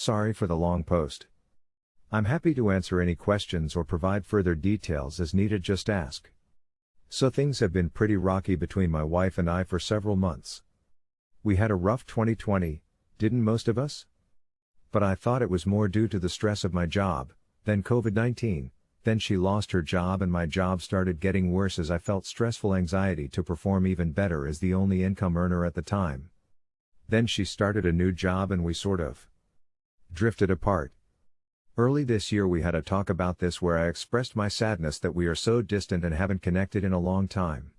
Sorry for the long post. I'm happy to answer any questions or provide further details as needed, just ask. So things have been pretty rocky between my wife and I for several months. We had a rough 2020, didn't most of us? But I thought it was more due to the stress of my job, than COVID 19. Then she lost her job and my job started getting worse as I felt stressful anxiety to perform even better as the only income earner at the time. Then she started a new job and we sort of drifted apart. Early this year we had a talk about this where I expressed my sadness that we are so distant and haven't connected in a long time.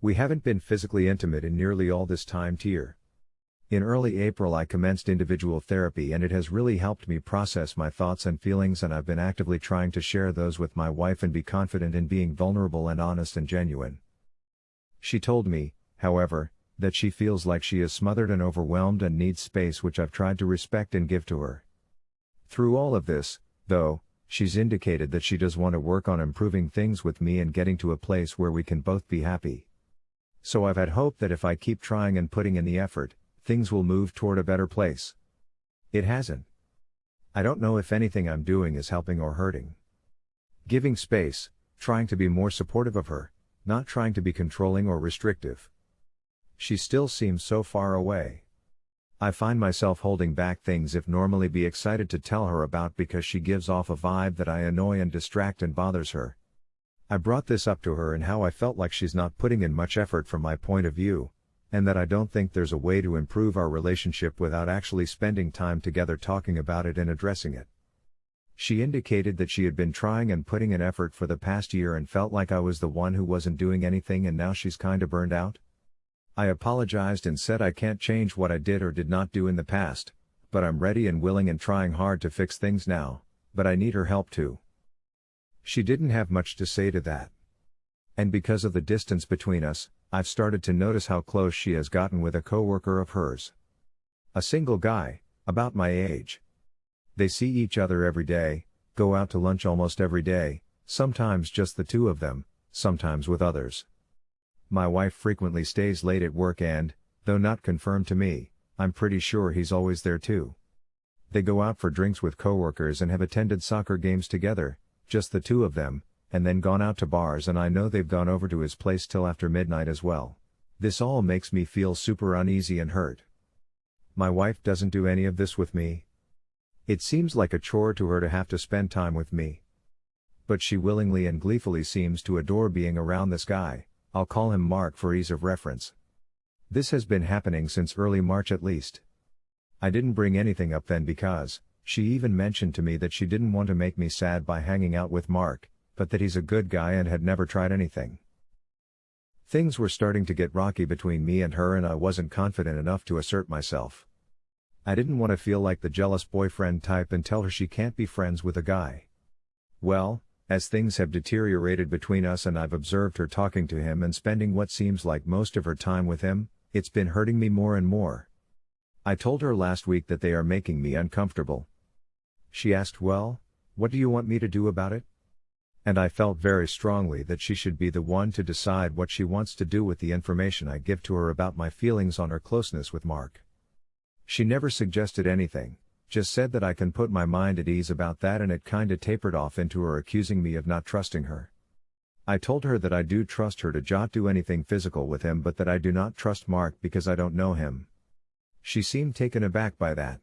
We haven't been physically intimate in nearly all this time tier. In early April I commenced individual therapy and it has really helped me process my thoughts and feelings and I've been actively trying to share those with my wife and be confident in being vulnerable and honest and genuine. She told me, however, that she feels like she is smothered and overwhelmed and needs space which I've tried to respect and give to her. Through all of this, though, she's indicated that she does want to work on improving things with me and getting to a place where we can both be happy. So I've had hope that if I keep trying and putting in the effort, things will move toward a better place. It hasn't. I don't know if anything I'm doing is helping or hurting. Giving space, trying to be more supportive of her, not trying to be controlling or restrictive. She still seems so far away. I find myself holding back things if normally be excited to tell her about because she gives off a vibe that I annoy and distract and bothers her. I brought this up to her and how I felt like she's not putting in much effort from my point of view, and that I don't think there's a way to improve our relationship without actually spending time together talking about it and addressing it. She indicated that she had been trying and putting in effort for the past year and felt like I was the one who wasn't doing anything and now she's kinda burned out. I apologized and said I can't change what I did or did not do in the past, but I'm ready and willing and trying hard to fix things now, but I need her help too. She didn't have much to say to that. And because of the distance between us, I've started to notice how close she has gotten with a coworker of hers. A single guy, about my age. They see each other every day, go out to lunch almost every day, sometimes just the two of them, sometimes with others. My wife frequently stays late at work and, though not confirmed to me, I'm pretty sure he's always there too. They go out for drinks with coworkers and have attended soccer games together, just the two of them, and then gone out to bars and I know they've gone over to his place till after midnight as well. This all makes me feel super uneasy and hurt. My wife doesn't do any of this with me. It seems like a chore to her to have to spend time with me. But she willingly and gleefully seems to adore being around this guy. I'll call him Mark for ease of reference. This has been happening since early March at least. I didn't bring anything up then because, she even mentioned to me that she didn't want to make me sad by hanging out with Mark, but that he's a good guy and had never tried anything. Things were starting to get rocky between me and her and I wasn't confident enough to assert myself. I didn't want to feel like the jealous boyfriend type and tell her she can't be friends with a guy. Well, as things have deteriorated between us and I've observed her talking to him and spending what seems like most of her time with him, it's been hurting me more and more. I told her last week that they are making me uncomfortable. She asked, Well, what do you want me to do about it? And I felt very strongly that she should be the one to decide what she wants to do with the information I give to her about my feelings on her closeness with Mark. She never suggested anything, just said that I can put my mind at ease about that and it kinda tapered off into her accusing me of not trusting her. I told her that I do trust her to not do anything physical with him but that I do not trust Mark because I don't know him. She seemed taken aback by that.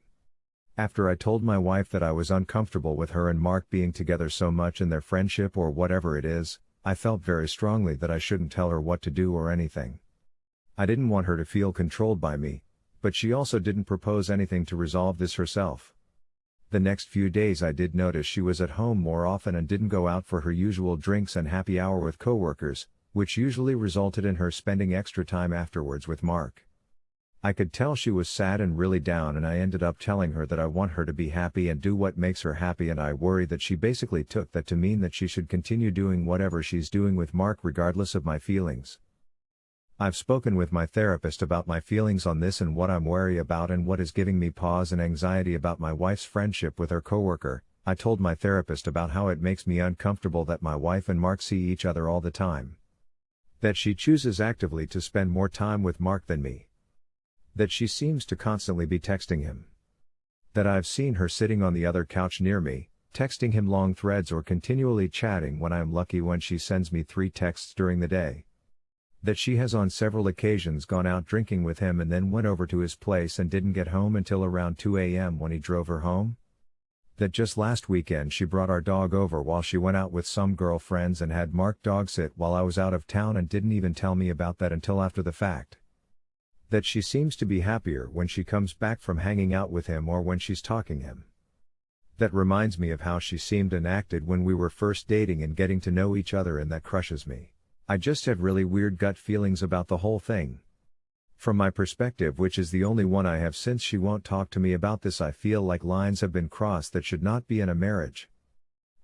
After I told my wife that I was uncomfortable with her and Mark being together so much in their friendship or whatever it is, I felt very strongly that I shouldn't tell her what to do or anything. I didn't want her to feel controlled by me, but she also didn't propose anything to resolve this herself. The next few days I did notice she was at home more often and didn't go out for her usual drinks and happy hour with coworkers, which usually resulted in her spending extra time afterwards with Mark. I could tell she was sad and really down and I ended up telling her that I want her to be happy and do what makes her happy and I worry that she basically took that to mean that she should continue doing whatever she's doing with Mark regardless of my feelings. I've spoken with my therapist about my feelings on this and what I'm wary about and what is giving me pause and anxiety about my wife's friendship with her coworker. I told my therapist about how it makes me uncomfortable that my wife and Mark see each other all the time. That she chooses actively to spend more time with Mark than me. That she seems to constantly be texting him. That I've seen her sitting on the other couch near me, texting him long threads or continually chatting when I am lucky when she sends me three texts during the day. That she has on several occasions gone out drinking with him and then went over to his place and didn't get home until around 2 a.m. when he drove her home. That just last weekend she brought our dog over while she went out with some girlfriends and had Mark dog sit while I was out of town and didn't even tell me about that until after the fact that she seems to be happier when she comes back from hanging out with him or when she's talking him. That reminds me of how she seemed and acted when we were first dating and getting to know each other and that crushes me. I just have really weird gut feelings about the whole thing. From my perspective which is the only one I have since she won't talk to me about this I feel like lines have been crossed that should not be in a marriage.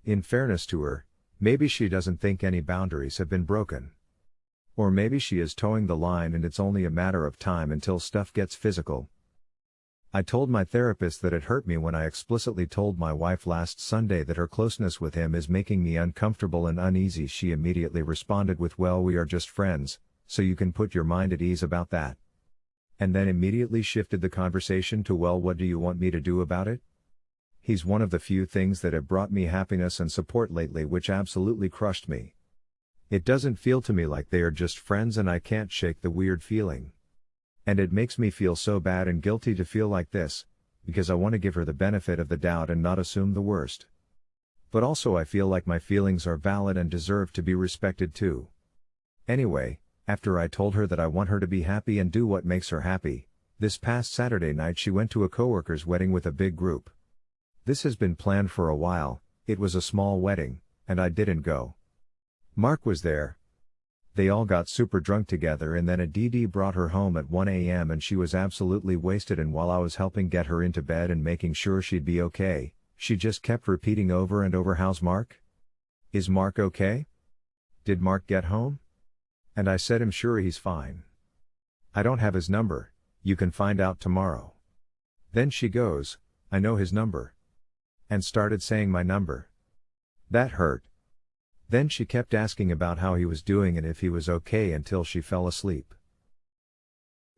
In fairness to her, maybe she doesn't think any boundaries have been broken. Or maybe she is toeing the line and it's only a matter of time until stuff gets physical. I told my therapist that it hurt me when I explicitly told my wife last Sunday that her closeness with him is making me uncomfortable and uneasy. She immediately responded with, Well, we are just friends, so you can put your mind at ease about that. And then immediately shifted the conversation to, Well, what do you want me to do about it? He's one of the few things that have brought me happiness and support lately, which absolutely crushed me. It doesn't feel to me like they are just friends and I can't shake the weird feeling. And it makes me feel so bad and guilty to feel like this, because I want to give her the benefit of the doubt and not assume the worst. But also I feel like my feelings are valid and deserve to be respected too. Anyway, after I told her that I want her to be happy and do what makes her happy, this past Saturday night she went to a coworker's wedding with a big group. This has been planned for a while, it was a small wedding, and I didn't go. Mark was there. They all got super drunk together and then a DD brought her home at 1 a.m. and she was absolutely wasted and while I was helping get her into bed and making sure she'd be okay, she just kept repeating over and over how's Mark? Is Mark okay? Did Mark get home? And I said I'm sure he's fine. I don't have his number, you can find out tomorrow. Then she goes, I know his number. And started saying my number. That hurt. Then she kept asking about how he was doing and if he was okay until she fell asleep.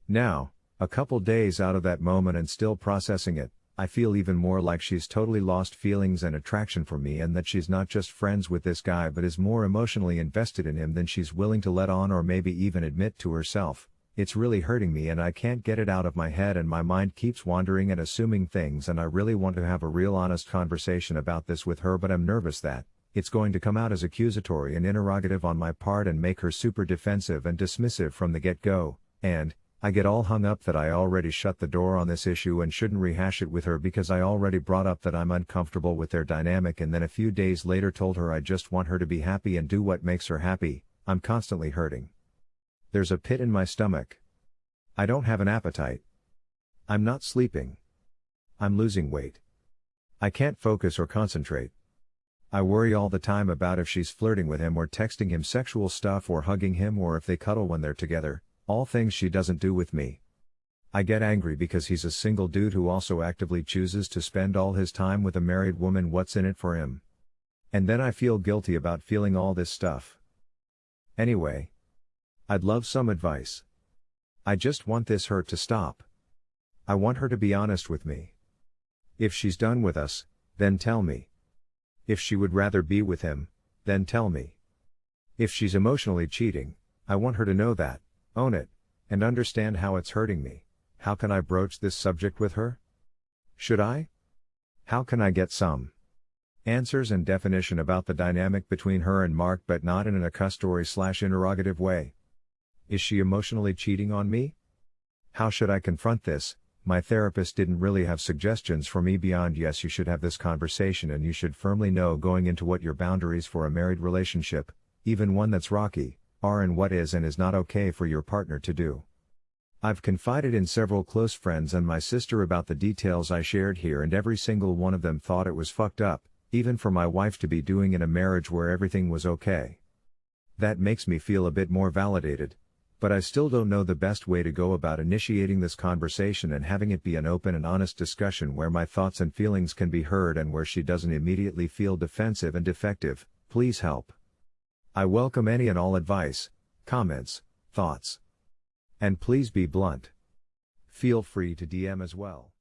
Now, a couple days out of that moment and still processing it, I feel even more like she's totally lost feelings and attraction for me and that she's not just friends with this guy but is more emotionally invested in him than she's willing to let on or maybe even admit to herself. It's really hurting me and I can't get it out of my head and my mind keeps wandering and assuming things and I really want to have a real honest conversation about this with her but I'm nervous that, it's going to come out as accusatory and interrogative on my part and make her super defensive and dismissive from the get-go, and, I get all hung up that I already shut the door on this issue and shouldn't rehash it with her because I already brought up that I'm uncomfortable with their dynamic and then a few days later told her I just want her to be happy and do what makes her happy, I'm constantly hurting. There's a pit in my stomach. I don't have an appetite. I'm not sleeping. I'm losing weight. I can't focus or concentrate. I worry all the time about if she's flirting with him or texting him sexual stuff or hugging him or if they cuddle when they're together, all things she doesn't do with me. I get angry because he's a single dude who also actively chooses to spend all his time with a married woman what's in it for him. And then I feel guilty about feeling all this stuff. Anyway. I'd love some advice. I just want this hurt to stop. I want her to be honest with me. If she's done with us, then tell me. If she would rather be with him, then tell me. If she's emotionally cheating, I want her to know that, own it, and understand how it's hurting me. How can I broach this subject with her? Should I? How can I get some answers and definition about the dynamic between her and Mark but not in an accusatory slash interrogative way? Is she emotionally cheating on me? How should I confront this, my therapist didn't really have suggestions for me beyond yes, you should have this conversation and you should firmly know going into what your boundaries for a married relationship, even one that's rocky, are and what is and is not okay for your partner to do. I've confided in several close friends and my sister about the details I shared here, and every single one of them thought it was fucked up, even for my wife to be doing in a marriage where everything was okay. That makes me feel a bit more validated, but I still don't know the best way to go about initiating this conversation and having it be an open and honest discussion where my thoughts and feelings can be heard and where she doesn't immediately feel defensive and defective. Please help. I welcome any and all advice, comments, thoughts. And please be blunt. Feel free to DM as well.